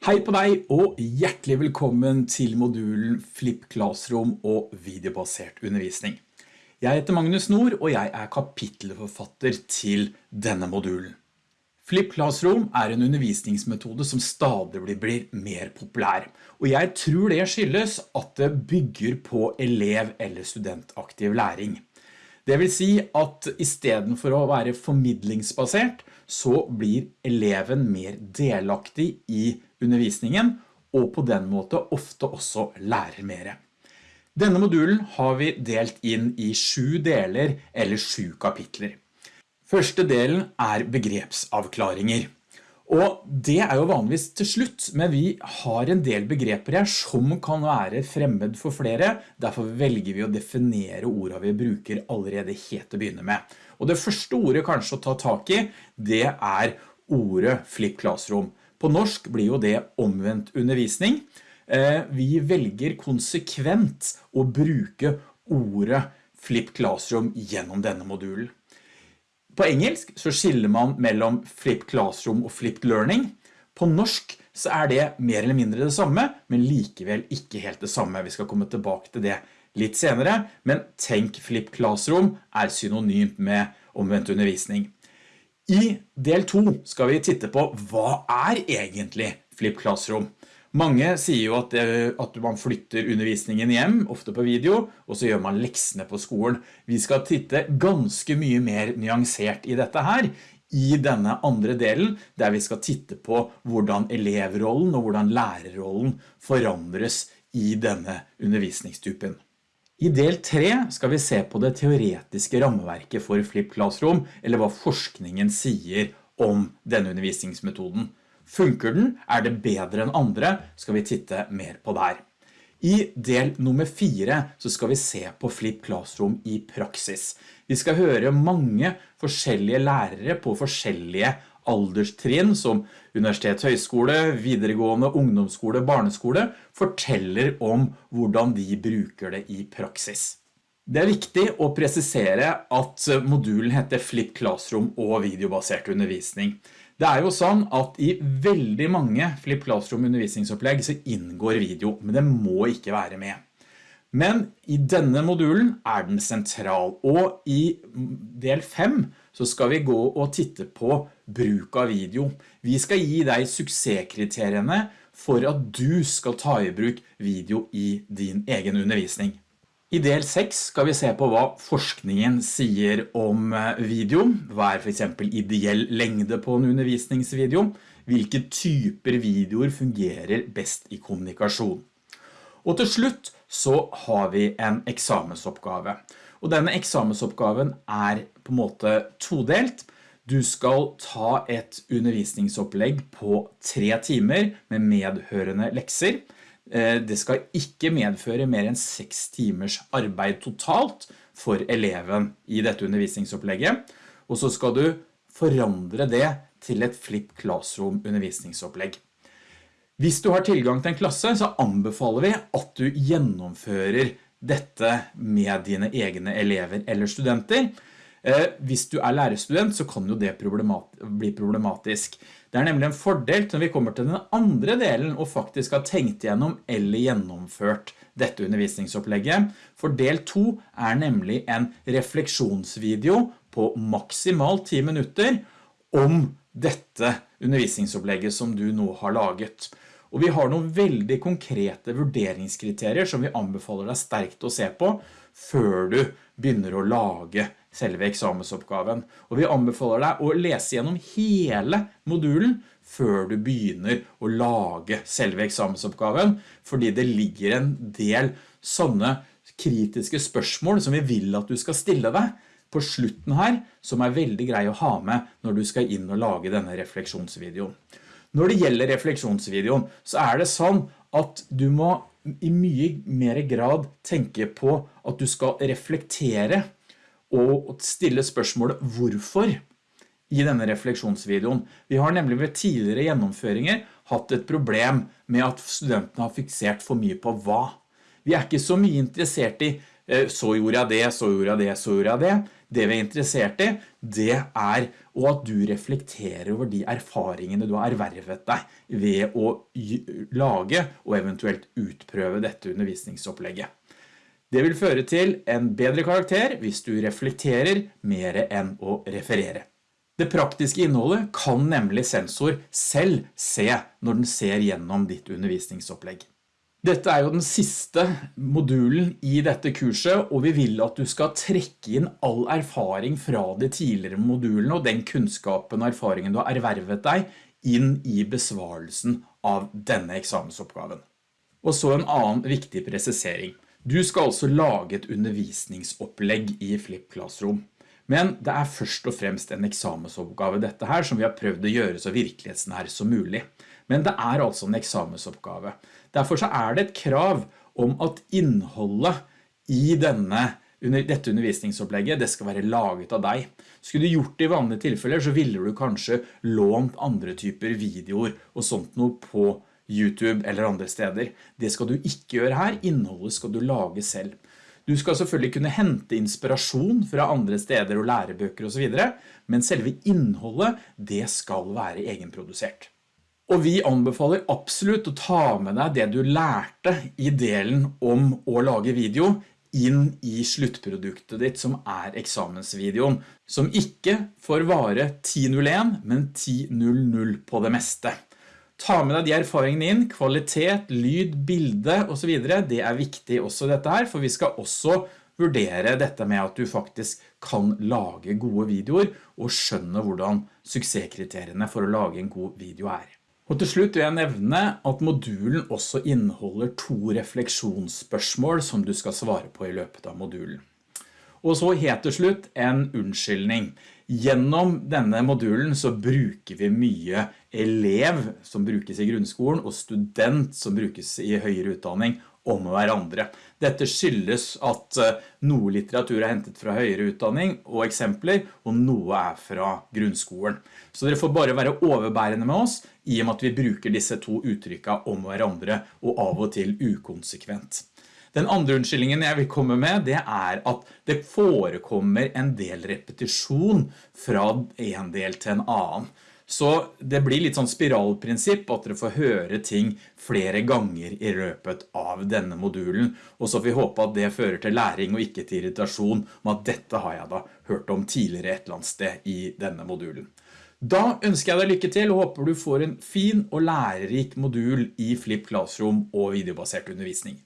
Hei på deg og hjertelig velkommen til modulen Flip Classroom og videobasert undervisning. Jeg heter Magnus Nord og jeg er kapittelforfatter til denne modulen. Flip Classroom er en undervisningsmetode som stadig blir mer populær, og jeg tror det skyldes at det bygger på elev- eller studentaktiv læring. Det vil si at i stedet for å være formidlingsbasert, så blir eleven mer delaktig i undervisningen, og på den måte ofte også lærer mer. Denne modulen har vi delt inn i sju deler eller sju kapitler. Første delen er begrepsavklaringer. Og det er jo vanligvis til slutt, men vi har en del begreper her som kan være fremmed for flere, derfor velger vi å definere ordene vi bruker allerede helt til å begynne med. Og det første ordet kanskje å ta tak i, det er ordet flip classroom. På norsk blir jo det omvendt undervisning. Eh, vi velger konsekvent å bruke ordet Flip Classroom gjennom denne modulen. På engelsk så skiller man mellom Flip Classroom og Flipped Learning. På norsk så er det mer eller mindre det samme, men likevel ikke helt det samme. Vi skal komme tilbake til det litt senere, men tenk Flip Classroom er synonymt med omvendt undervisning. I del 2 skal vi titte på hva er egentlig Flip Classroom? Mange sier jo at, det, at, man flytter undervisningen hjem, ofte på video, og så gjør man leksene på skolen. Vi skal titte ganske mye mer nyansert i dette her, i denne andre delen, der vi skal titte på hvordan elevrollen og hvordan lærerrollen forandres i denne undervisningstypen. I del 3 skal vi se på det teoretiske rammeverket for Flip Classroom, eller hva forskningen sier om denne undervisningsmetoden. Funker den? Er det bedre enn andre? Skal vi titte mer på der. I del nummer 4 så skal vi se på Flip Classroom i praksis. Vi skal høre mange forskjellige lærere på forskjellige alderstrinn som universitet, høyskole, videregående, ungdomsskole, barneskole forteller om hvordan de bruker det i praksis. Det er viktig å presisere at modulen heter Flip Classroom og videobasert undervisning. Det er jo sånn at i veldig mange Flip Classroom undervisningsopplegg så inngår video, men det må ikke være med. Men i denne modulen er den sentral, og i del 5 så skal vi gå og titte på bruk av video. Vi skal gi deg suksesskriteriene for at du skal ta i bruk video i din egen undervisning. I del 6 skal vi se på hva forskningen sier om eh, video. Hva er for eksempel ideell lengde på en undervisningsvideo? Hvilke typer videoer fungerer best i kommunikasjon? Og til slutt så har vi en eksamensoppgave. Og denne eksamensoppgaven er på en måte todelt. Du skal ta et undervisningsopplegg på tre timer med medhørende lekser. Eh, det skal ikke medføre mer enn seks timers arbeid totalt for eleven i dette undervisningsopplegget. Og så skal du forandre det til et Flip Classroom undervisningsopplegg. Hvis du har tilgang til en klasse, så anbefaler vi at du gjennomfører dette med dine egne elever eller studenter. Eh, hvis du er lærerstudent, så kan jo det bli problematisk. Det er nemlig en fordel når vi kommer til den andre delen og faktisk har tenkt gjennom eller gjennomført dette undervisningsopplegget. For del 2 er nemlig en refleksjonsvideo på maksimalt 10 minutter om dette undervisningsopplegget som du nå har laget. Og vi har noen veldig konkrete vurderingskriterier som vi anbefaler deg sterkt å se på før du begynner å lage selve eksamensoppgaven. Og vi anbefaler deg å lese gjennom hele modulen før du begynner å lage selve eksamensoppgaven, fordi det ligger en del sånne kritiske spørsmål som vi vil at du skal stille deg på slutten her, som er veldig grei å ha med når du skal inn og lage denne refleksjonsvideoen. Når det gjelder refleksjonsvideoen, så er det sånn at du må i mye mer grad tenke på at du skal reflektere og stille spørsmålet hvorfor i denne refleksjonsvideoen. Vi har nemlig ved tidligere gjennomføringer hatt et problem med at studentene har fiksert for mye på hva. Vi er ikke så mye interessert i eh, så gjorde jeg det, så gjorde jeg det, så gjorde jeg det. Det vi er interessert i, det er at du reflekterer over de erfaringene du har ervervet deg ved å lage og eventuelt utprøve dette undervisningsopplegget. Det vil føre til en bedre karakter hvis du reflekterer mer enn å referere. Det praktiske innholdet kan nemlig sensor selv se når den ser gjennom ditt undervisningsopplegg. Dette er jo den siste modulen i dette kurset, og vi vil at du skal trekke inn all erfaring fra de tidligere modulene og den kunnskapen og erfaringen du har ervervet deg inn i besvarelsen av denne eksamensoppgaven. Og så en annen viktig presisering. Du skal altså lage et undervisningsopplegg i Flip Classroom. Men det er først og fremst en eksamensoppgave dette her som vi har prøvd å gjøre så virkelighetsnær som mulig. Men det er altså en eksamensoppgave. Derfor så er det et krav om at innholdet i denne, dette undervisningsopplegget det skal være laget av deg. Skulle du gjort det i vanlige tilfeller så ville du kanskje lånt andre typer videoer og sånt noe på YouTube eller andre steder. Det skal du ikke gjøre her, innholdet skal du lage selv. Du skal selvfølgelig kunne hente inspirasjon fra andre steder og lærebøker og så videre, men selve innholdet det skal være egenprodusert. Og vi anbefaler absolutt å ta med deg det du lærte i delen om å lage video inn i sluttproduktet ditt som er eksamensvideoen, som ikke får vare 10.01, men 10.00 på det meste. Ta med deg de erfaringene inn, kvalitet, lyd, bilde og så videre. Det er viktig også dette her, for vi skal også vurdere dette med at du faktisk kan lage gode videoer og skjønne hvordan suksesskriteriene for å lage en god video er. Og til slutt vil jeg nevne at modulen også inneholder to refleksjonsspørsmål som du skal svare på i løpet av modulen. Og så helt til slutt en unnskyldning. Gjennom denne modulen så bruker vi mye elev som brukes i grunnskolen og student som brukes i høyere utdanning om hverandre. Dette skyldes at eh, noe litteratur er hentet fra høyere utdanning og eksempler, og noe er fra grunnskolen. Så dere får bare være overbærende med oss i og med at vi bruker disse to uttrykka om hverandre og av og til ukonsekvent. Den andre unnskyldningen jeg vil komme med, det er at det forekommer en del repetisjon fra en del til en annen. Så det blir litt sånn spiralprinsipp at dere får høre ting flere ganger i løpet av denne modulen, og så får vi håpe at det fører til læring og ikke til irritasjon om at dette har jeg da hørt om tidligere et eller annet sted i denne modulen. Da ønsker jeg deg lykke til og håper du får en fin og lærerik modul i Flip Classroom og videobasert undervisning.